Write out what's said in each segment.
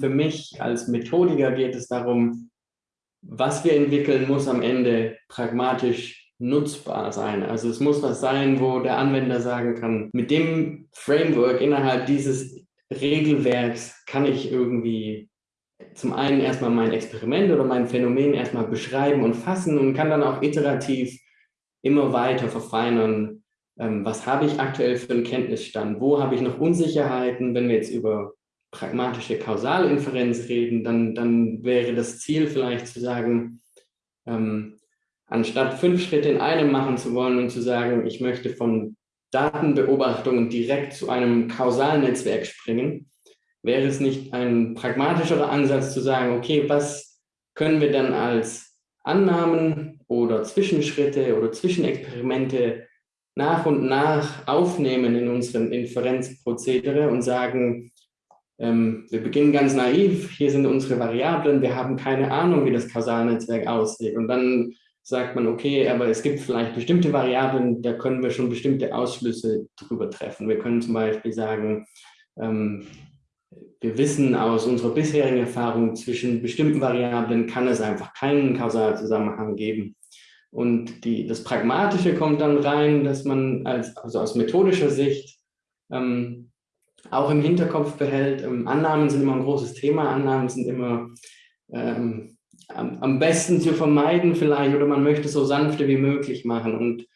Für mich als Methodiker geht es darum, was wir entwickeln, muss am Ende pragmatisch nutzbar sein. Also es muss was sein, wo der Anwender sagen kann, mit dem Framework innerhalb dieses Regelwerks kann ich irgendwie zum einen erstmal mein Experiment oder mein Phänomen erstmal beschreiben und fassen und kann dann auch iterativ immer weiter verfeinern, ähm, was habe ich aktuell für einen Kenntnisstand, wo habe ich noch Unsicherheiten, wenn wir jetzt über pragmatische Kausalinferenz reden, dann, dann wäre das Ziel vielleicht zu sagen, ähm, anstatt fünf Schritte in einem machen zu wollen und zu sagen, ich möchte von Datenbeobachtungen direkt zu einem Kausalnetzwerk springen, wäre es nicht ein pragmatischerer Ansatz zu sagen, okay, was können wir dann als Annahmen oder Zwischenschritte oder Zwischenexperimente nach und nach aufnehmen in unseren Inferenzprozedere und sagen, ähm, wir beginnen ganz naiv, hier sind unsere Variablen, wir haben keine Ahnung, wie das Kausalnetzwerk aussieht. Und dann sagt man, okay, aber es gibt vielleicht bestimmte Variablen, da können wir schon bestimmte Ausschlüsse drüber treffen. Wir können zum Beispiel sagen, ähm, wir wissen aus unserer bisherigen Erfahrung, zwischen bestimmten Variablen kann es einfach keinen Kausalzusammenhang geben. Und die, das Pragmatische kommt dann rein, dass man als, also aus methodischer Sicht ähm, auch im Hinterkopf behält, ähm, Annahmen sind immer ein großes Thema, Annahmen sind immer ähm, am, besten zu vermeiden vielleicht oder man möchte so sanfte wie möglich machen. Und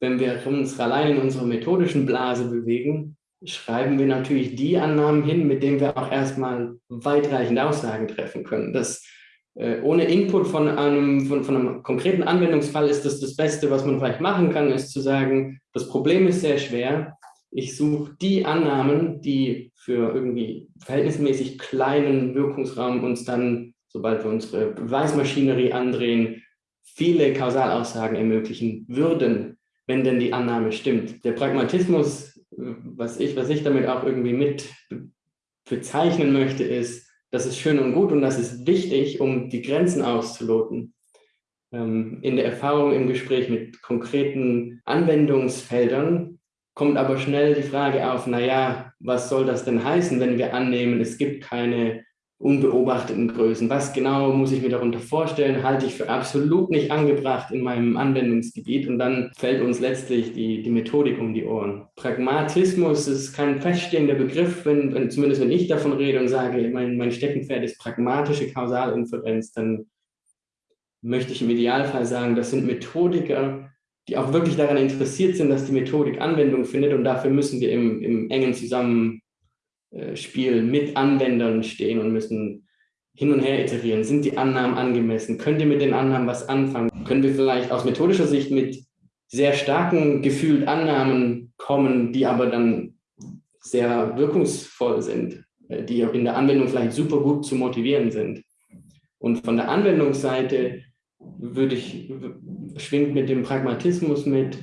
wenn wir uns allein in unserer methodischen Blase bewegen, schreiben wir natürlich die Annahmen hin, mit denen wir auch erstmal weitreichende Aussagen treffen können. Das, äh, ohne Input von einem, von, von einem konkreten Anwendungsfall ist das das Beste, was man vielleicht machen kann, ist zu sagen, das Problem ist sehr schwer, ich suche die Annahmen, die für irgendwie verhältnismäßig kleinen Wirkungsraum uns dann, sobald wir unsere Beweismaschinerie andrehen, viele Kausalaussagen ermöglichen würden, wenn denn die Annahme stimmt. Der Pragmatismus, was ich, was ich damit auch irgendwie mit bezeichnen möchte, ist, das ist schön und gut und das ist wichtig, um die Grenzen auszuloten. Ähm, in der Erfahrung im Gespräch mit konkreten Anwendungsfeldern kommt aber schnell die Frage auf, naja, was soll das denn heißen, wenn wir annehmen, es gibt keine unbeobachteten Größen. Was genau muss ich mir darunter vorstellen, halte ich für absolut nicht angebracht in meinem Anwendungsgebiet und dann fällt uns letztlich die, die Methodik um die Ohren. Pragmatismus ist kein feststehender Begriff, wenn, wenn, zumindest wenn ich davon rede und sage, mein, mein Steckenpferd ist pragmatische Kausalinferenz, dann möchte ich im Idealfall sagen, das sind Methodiker, die auch wirklich daran interessiert sind, dass die Methodik Anwendung findet und dafür müssen wir im, im engen Zusammenspiel mit Anwendern stehen und müssen hin und her iterieren. Sind die Annahmen angemessen? Könnt ihr mit den Annahmen was anfangen? Können wir vielleicht aus methodischer Sicht mit sehr starken gefühlt Annahmen kommen, die aber dann sehr wirkungsvoll sind, äh, die in der Anwendung vielleicht super gut zu motivieren sind. Und von der Anwendungsseite würde ich, schwingt mit dem Pragmatismus mit,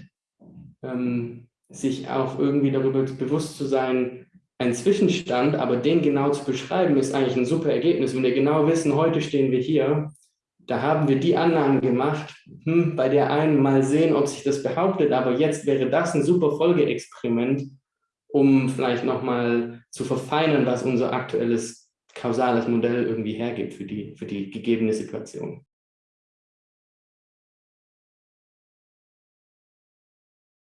ähm, sich auch irgendwie darüber bewusst zu sein, ein Zwischenstand, aber den genau zu beschreiben, ist eigentlich ein super Ergebnis. Wenn wir genau wissen, heute stehen wir hier, da haben wir die Annahmen gemacht, hm, bei der einen mal sehen, ob sich das behauptet, aber jetzt wäre das ein super Folgeexperiment, um vielleicht nochmal zu verfeinern, was unser aktuelles kausales Modell irgendwie hergibt für die, für die gegebene Situation.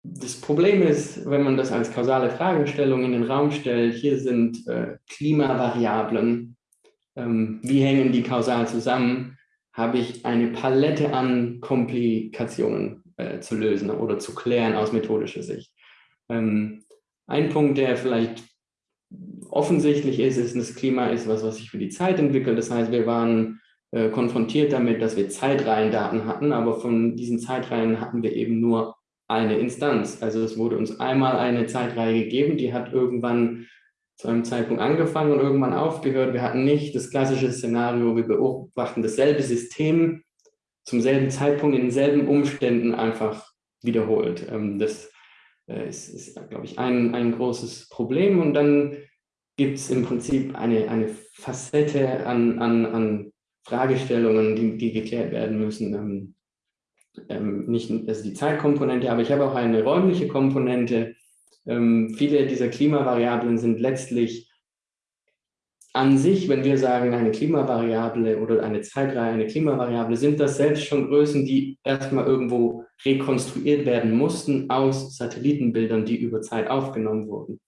Das Problem ist, wenn man das als kausale Fragestellung in den Raum stellt, hier sind äh, Klimavariablen, ähm, wie hängen die kausal zusammen, habe ich eine Palette an Komplikationen äh, zu lösen oder zu klären aus methodischer Sicht. Ähm, ein Punkt, der vielleicht offensichtlich ist, ist, das Klima ist was, was sich für die Zeit entwickelt. Das heißt, wir waren äh, konfrontiert damit, dass wir Zeitreihendaten hatten, aber von diesen Zeitreihen hatten wir eben nur eine Instanz. Also es wurde uns einmal eine Zeitreihe gegeben, die hat irgendwann zu einem Zeitpunkt angefangen und irgendwann aufgehört. Wir hatten nicht das klassische Szenario, wir beobachten dasselbe System zum selben Zeitpunkt in denselben Umständen einfach wiederholt. Ähm, das äh, ist, ist glaube ich, ein, ein großes Problem. Und dann gibt es im Prinzip eine, eine Facette an, an, an Fragestellungen, die, die geklärt werden müssen. Ähm, nicht also die Zeitkomponente, aber ich habe auch eine räumliche Komponente. Ähm, viele dieser Klimavariablen sind letztlich an sich, wenn wir sagen, eine Klimavariable oder eine Zeitreihe, eine Klimavariable, sind das selbst schon Größen, die erstmal irgendwo rekonstruiert werden mussten aus Satellitenbildern, die über Zeit aufgenommen wurden.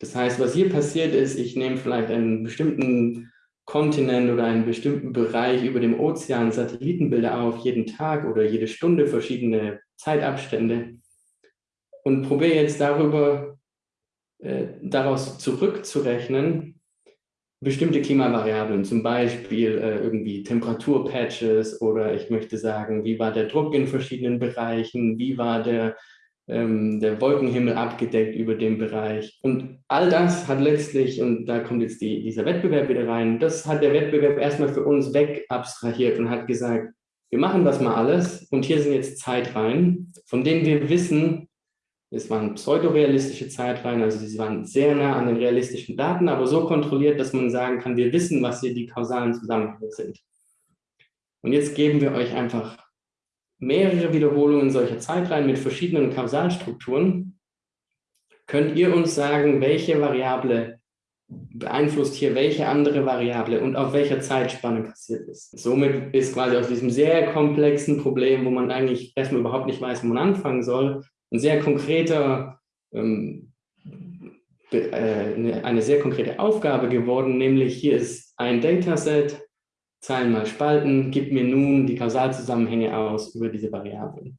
Das heißt, was hier passiert ist, ich nehme vielleicht einen bestimmten Kontinent oder einen bestimmten Bereich über dem Ozean Satellitenbilder auf, jeden Tag oder jede Stunde verschiedene Zeitabstände. Und probiere jetzt darüber, äh, daraus zurückzurechnen, bestimmte Klimavariablen, zum Beispiel äh, irgendwie Temperaturpatches oder ich möchte sagen, wie war der Druck in verschiedenen Bereichen, wie war der ähm, der Wolkenhimmel abgedeckt über dem Bereich. Und all das hat letztlich, und da kommt jetzt die, dieser Wettbewerb wieder rein, das hat der Wettbewerb erstmal für uns weg abstrahiert und hat gesagt, wir machen das mal alles und hier sind jetzt Zeitreihen, von denen wir wissen, es waren pseudorealistische Zeitreihen, also sie waren sehr nah an den realistischen Daten, aber so kontrolliert, dass man sagen kann, wir wissen, was hier die kausalen Zusammenhänge sind. Und jetzt geben wir euch einfach mehrere Wiederholungen solcher Zeitreihen mit verschiedenen Kausalstrukturen, könnt ihr uns sagen, welche Variable beeinflusst hier welche andere Variable und auf welcher Zeitspanne passiert ist. Somit ist quasi aus diesem sehr komplexen Problem, wo man eigentlich erstmal überhaupt nicht weiß, wo man anfangen soll, ein sehr konkreter, ähm, äh, eine sehr konkrete Aufgabe geworden, nämlich hier ist ein Dataset, Zahlen mal spalten, gib mir nun die Kausalzusammenhänge aus über diese Variablen.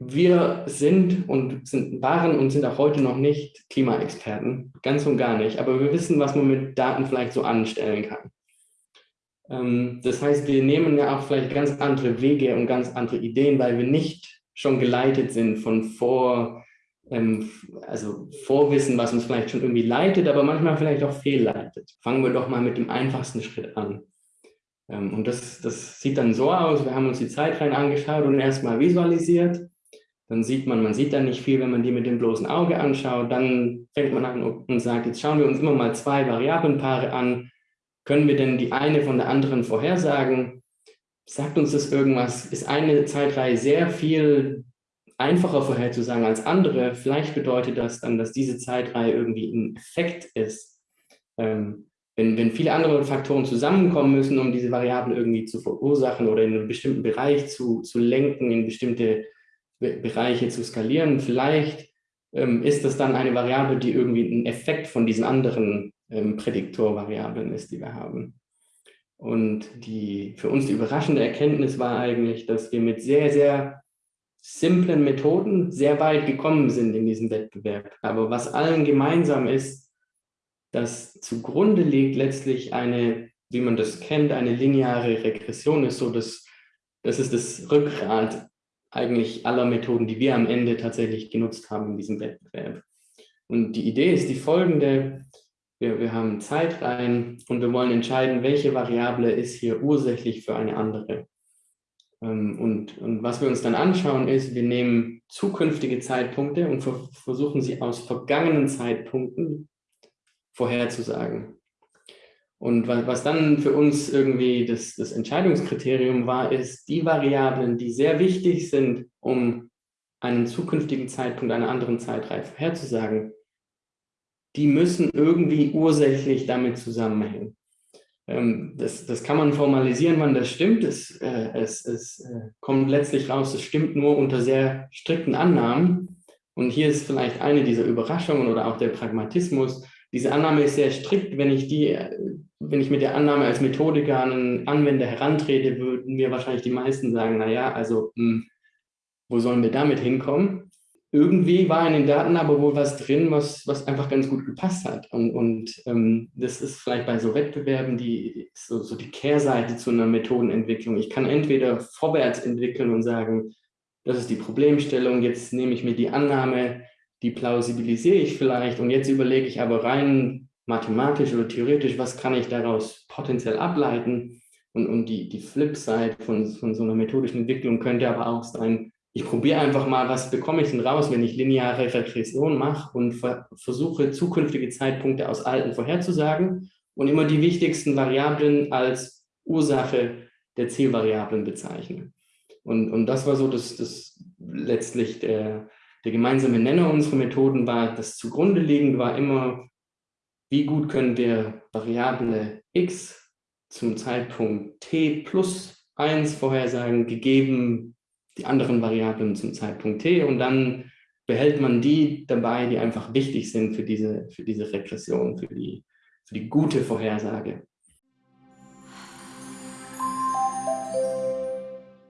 Wir sind und sind, waren und sind auch heute noch nicht Klimaexperten, ganz und gar nicht, aber wir wissen, was man mit Daten vielleicht so anstellen kann. Ähm, das heißt, wir nehmen ja auch vielleicht ganz andere Wege und ganz andere Ideen, weil wir nicht schon geleitet sind von vor ähm, also Vorwissen, was uns vielleicht schon irgendwie leitet, aber manchmal vielleicht auch fehlleitet. Fangen wir doch mal mit dem einfachsten Schritt an. Ähm, und das, das sieht dann so aus, wir haben uns die Zeitreihen angeschaut und erstmal visualisiert. Dann sieht man, man sieht dann nicht viel, wenn man die mit dem bloßen Auge anschaut. Dann fängt man an und sagt, jetzt schauen wir uns immer mal zwei Variablenpaare an. Können wir denn die eine von der anderen vorhersagen? Sagt uns das irgendwas? Ist eine Zeitreihe sehr viel einfacher vorherzusagen als andere. Vielleicht bedeutet das dann, dass diese Zeitreihe irgendwie ein Effekt ist. Ähm, wenn, wenn viele andere Faktoren zusammenkommen müssen, um diese Variablen irgendwie zu verursachen oder in einen bestimmten Bereich zu, zu lenken, in bestimmte Be Bereiche zu skalieren, vielleicht ähm, ist das dann eine Variable, die irgendwie ein Effekt von diesen anderen ähm, Prädiktorvariablen ist, die wir haben. Und die für uns die überraschende Erkenntnis war eigentlich, dass wir mit sehr, sehr simplen Methoden sehr weit gekommen sind in diesem Wettbewerb. Aber was allen gemeinsam ist, dass zugrunde liegt letztlich eine, wie man das kennt, eine lineare Regression ist so, dass das ist das Rückgrat eigentlich aller Methoden, die wir am Ende tatsächlich genutzt haben in diesem Wettbewerb. Und die Idee ist die folgende, wir, wir haben Zeitreihen und wir wollen entscheiden, welche Variable ist hier ursächlich für eine andere. Ähm, und, und, was wir uns dann anschauen ist, wir nehmen zukünftige Zeitpunkte und ver versuchen sie aus vergangenen Zeitpunkten vorherzusagen. Und was, was dann für uns irgendwie das, das Entscheidungskriterium war, ist, die Variablen, die sehr wichtig sind, um einen zukünftigen Zeitpunkt einer anderen Zeitreihe vorherzusagen, die müssen irgendwie ursächlich damit zusammenhängen. Ähm, das, das kann man formalisieren, wann das stimmt. Es, äh, es, es äh, kommt letztlich raus, es stimmt nur unter sehr strikten Annahmen. Und hier ist vielleicht eine dieser Überraschungen oder auch der Pragmatismus. Diese Annahme ist sehr strikt. Wenn ich, die, wenn ich mit der Annahme als Methodiker an einen Anwender herantrete, würden mir wahrscheinlich die meisten sagen, naja, also mh, hm, wo sollen wir damit hinkommen? Irgendwie war in den Daten aber wohl was drin, was, was einfach ganz gut gepasst hat. Und, und ähm, das ist vielleicht bei so Wettbewerben die, so, so die Kehrseite zu einer Methodenentwicklung. Ich kann entweder vorwärts entwickeln und sagen, das ist die Problemstellung, jetzt nehme ich mir die Annahme, die plausibilisiere ich vielleicht und jetzt überlege ich aber rein mathematisch oder theoretisch, was kann ich daraus potenziell ableiten. Und, und die, die Flipside von, von so einer methodischen Entwicklung könnte aber auch sein, ich probiere einfach mal, was bekomme ich denn raus, wenn ich lineare Regression mache und ver versuche, zukünftige Zeitpunkte aus alten vorherzusagen und immer die wichtigsten Variablen als Ursache der Zielvariablen bezeichne. Und, und das war so das, das letztlich der, der gemeinsame Nenner unserer Methoden war, das zugrunde liegend war immer, wie gut können wir Variable x zum Zeitpunkt t plus 1 vorhersagen, gegeben die anderen Variablen zum Zeitpunkt t und dann behält man die dabei, die einfach wichtig sind für diese, für diese Regression, für die, für die gute Vorhersage.